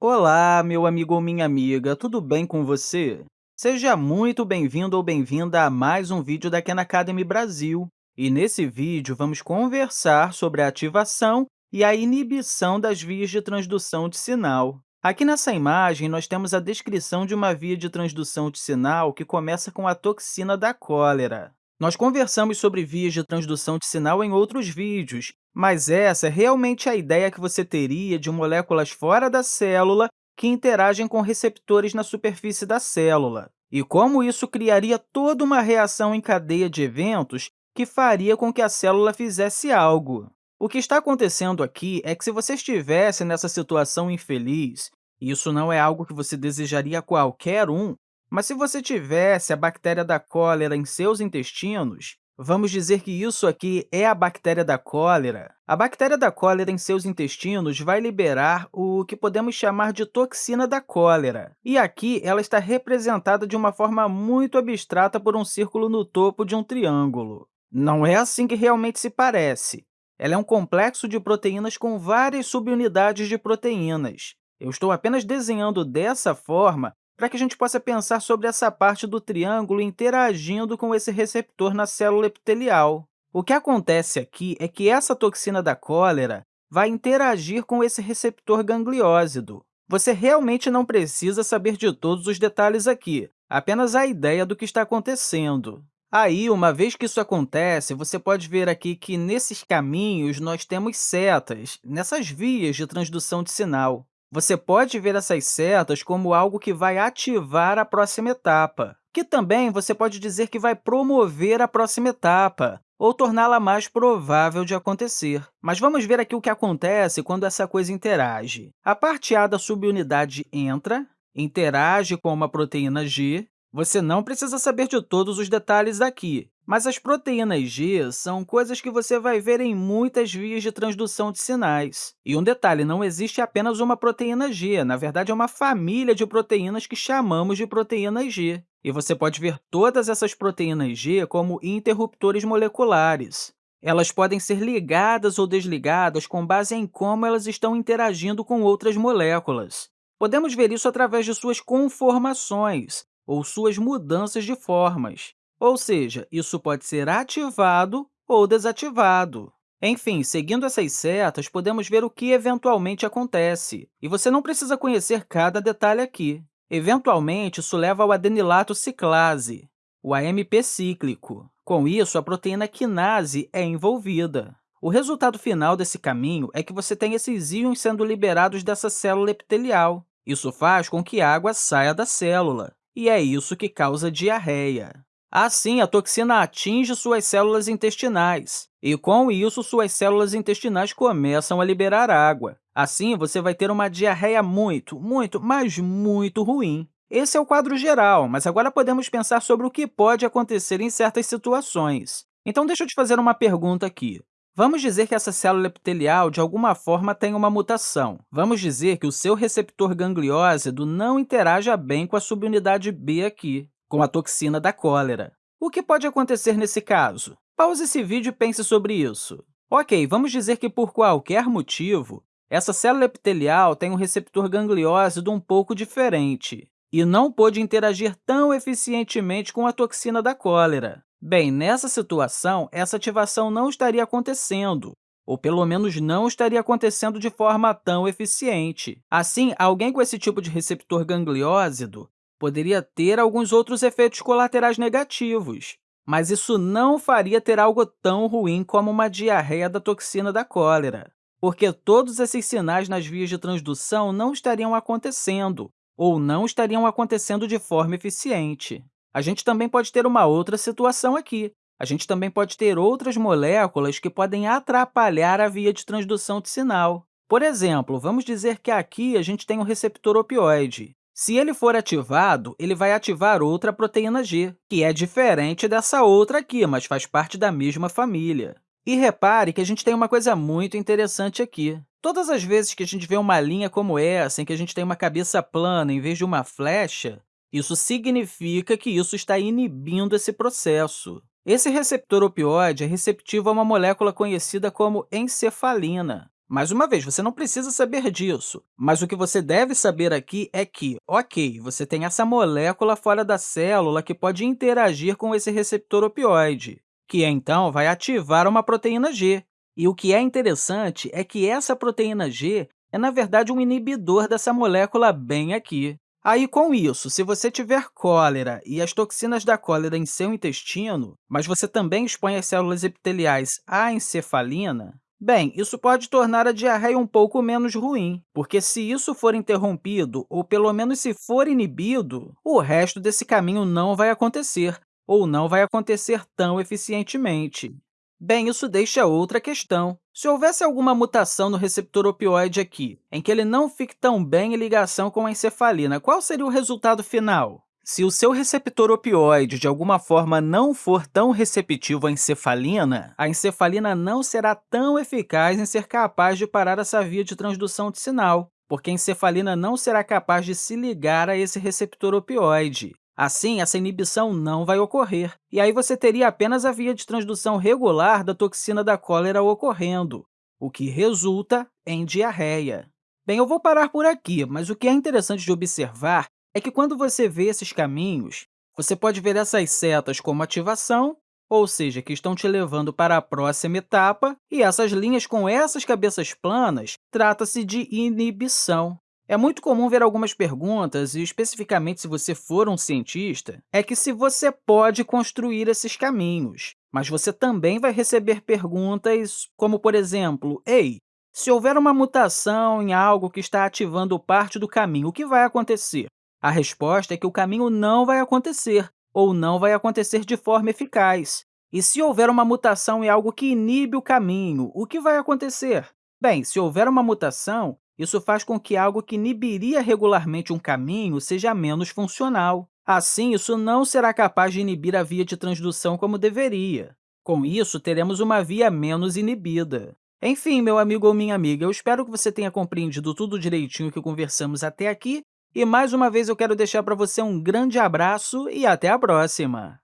Olá, meu amigo ou minha amiga, tudo bem com você? Seja muito bem-vindo ou bem-vinda a mais um vídeo da Khan Academy Brasil. E nesse vídeo, vamos conversar sobre a ativação e a inibição das vias de transdução de sinal. Aqui nessa imagem, nós temos a descrição de uma via de transdução de sinal que começa com a toxina da cólera. Nós conversamos sobre vias de transdução de sinal em outros vídeos, mas essa é realmente a ideia que você teria de moléculas fora da célula que interagem com receptores na superfície da célula, e como isso criaria toda uma reação em cadeia de eventos que faria com que a célula fizesse algo. O que está acontecendo aqui é que, se você estivesse nessa situação infeliz, e isso não é algo que você desejaria a qualquer um, mas se você tivesse a bactéria da cólera em seus intestinos, vamos dizer que isso aqui é a bactéria da cólera. A bactéria da cólera em seus intestinos vai liberar o que podemos chamar de toxina da cólera. E aqui ela está representada de uma forma muito abstrata por um círculo no topo de um triângulo. Não é assim que realmente se parece. Ela é um complexo de proteínas com várias subunidades de proteínas. Eu estou apenas desenhando dessa forma para que a gente possa pensar sobre essa parte do triângulo interagindo com esse receptor na célula epitelial. O que acontece aqui é que essa toxina da cólera vai interagir com esse receptor gangliósido. Você realmente não precisa saber de todos os detalhes aqui, apenas a ideia do que está acontecendo. Aí, uma vez que isso acontece, você pode ver aqui que, nesses caminhos, nós temos setas, nessas vias de transdução de sinal. Você pode ver essas setas como algo que vai ativar a próxima etapa, que também você pode dizer que vai promover a próxima etapa, ou torná-la mais provável de acontecer. Mas vamos ver aqui o que acontece quando essa coisa interage. A parte A da subunidade entra, interage com uma proteína G. Você não precisa saber de todos os detalhes aqui, mas as proteínas G são coisas que você vai ver em muitas vias de transdução de sinais. E um detalhe, não existe apenas uma proteína G, na verdade, é uma família de proteínas que chamamos de proteínas G. E você pode ver todas essas proteínas G como interruptores moleculares. Elas podem ser ligadas ou desligadas com base em como elas estão interagindo com outras moléculas. Podemos ver isso através de suas conformações, ou suas mudanças de formas. Ou seja, isso pode ser ativado ou desativado. Enfim, seguindo essas setas, podemos ver o que eventualmente acontece, e você não precisa conhecer cada detalhe aqui. Eventualmente, isso leva ao adenilato ciclase, o AMP cíclico. Com isso, a proteína quinase é envolvida. O resultado final desse caminho é que você tem esses íons sendo liberados dessa célula epitelial. Isso faz com que a água saia da célula, e é isso que causa diarreia. Assim, a toxina atinge suas células intestinais, e, com isso, suas células intestinais começam a liberar água. Assim, você vai ter uma diarreia muito, muito, mas muito ruim. Esse é o quadro geral, mas agora podemos pensar sobre o que pode acontecer em certas situações. Então, deixa eu te fazer uma pergunta aqui. Vamos dizer que essa célula epitelial, de alguma forma, tem uma mutação. Vamos dizer que o seu receptor gangliósido não interaja bem com a subunidade B aqui com a toxina da cólera. O que pode acontecer nesse caso? Pause esse vídeo e pense sobre isso. Ok, vamos dizer que, por qualquer motivo, essa célula epitelial tem um receptor gangliósido um pouco diferente e não pôde interagir tão eficientemente com a toxina da cólera. Bem, nessa situação, essa ativação não estaria acontecendo, ou pelo menos não estaria acontecendo de forma tão eficiente. Assim, alguém com esse tipo de receptor gangliósido poderia ter alguns outros efeitos colaterais negativos, mas isso não faria ter algo tão ruim como uma diarreia da toxina da cólera, porque todos esses sinais nas vias de transdução não estariam acontecendo, ou não estariam acontecendo de forma eficiente. A gente também pode ter uma outra situação aqui. A gente também pode ter outras moléculas que podem atrapalhar a via de transdução de sinal. Por exemplo, vamos dizer que aqui a gente tem um receptor opioide. Se ele for ativado, ele vai ativar outra proteína G, que é diferente dessa outra aqui, mas faz parte da mesma família. E repare que a gente tem uma coisa muito interessante aqui. Todas as vezes que a gente vê uma linha como essa, em que a gente tem uma cabeça plana em vez de uma flecha, isso significa que isso está inibindo esse processo. Esse receptor opioide é receptivo a uma molécula conhecida como encefalina. Mais uma vez, você não precisa saber disso, mas o que você deve saber aqui é que, ok, você tem essa molécula fora da célula que pode interagir com esse receptor opioide, que então vai ativar uma proteína G. E o que é interessante é que essa proteína G é, na verdade, um inibidor dessa molécula bem aqui. Aí, com isso, se você tiver cólera e as toxinas da cólera em seu intestino, mas você também expõe as células epiteliais à encefalina, Bem, isso pode tornar a diarreia um pouco menos ruim, porque se isso for interrompido, ou pelo menos se for inibido, o resto desse caminho não vai acontecer, ou não vai acontecer tão eficientemente. Bem, isso deixa outra questão. Se houvesse alguma mutação no receptor opioide aqui, em que ele não fique tão bem em ligação com a encefalina, qual seria o resultado final? Se o seu receptor opioide, de alguma forma, não for tão receptivo à encefalina, a encefalina não será tão eficaz em ser capaz de parar essa via de transdução de sinal, porque a encefalina não será capaz de se ligar a esse receptor opioide. Assim, essa inibição não vai ocorrer, e aí você teria apenas a via de transdução regular da toxina da cólera ocorrendo, o que resulta em diarreia. Bem, eu vou parar por aqui, mas o que é interessante de observar é que quando você vê esses caminhos, você pode ver essas setas como ativação, ou seja, que estão te levando para a próxima etapa, e essas linhas com essas cabeças planas trata-se de inibição. É muito comum ver algumas perguntas, e especificamente se você for um cientista, é que se você pode construir esses caminhos, mas você também vai receber perguntas como, por exemplo, Ei, se houver uma mutação em algo que está ativando parte do caminho, o que vai acontecer? A resposta é que o caminho não vai acontecer, ou não vai acontecer de forma eficaz. E se houver uma mutação em algo que inibe o caminho, o que vai acontecer? Bem, se houver uma mutação, isso faz com que algo que inibiria regularmente um caminho seja menos funcional. Assim, isso não será capaz de inibir a via de transdução como deveria. Com isso, teremos uma via menos inibida. Enfim, meu amigo ou minha amiga, eu espero que você tenha compreendido tudo direitinho que conversamos até aqui e, mais uma vez, eu quero deixar para você um grande abraço e até a próxima!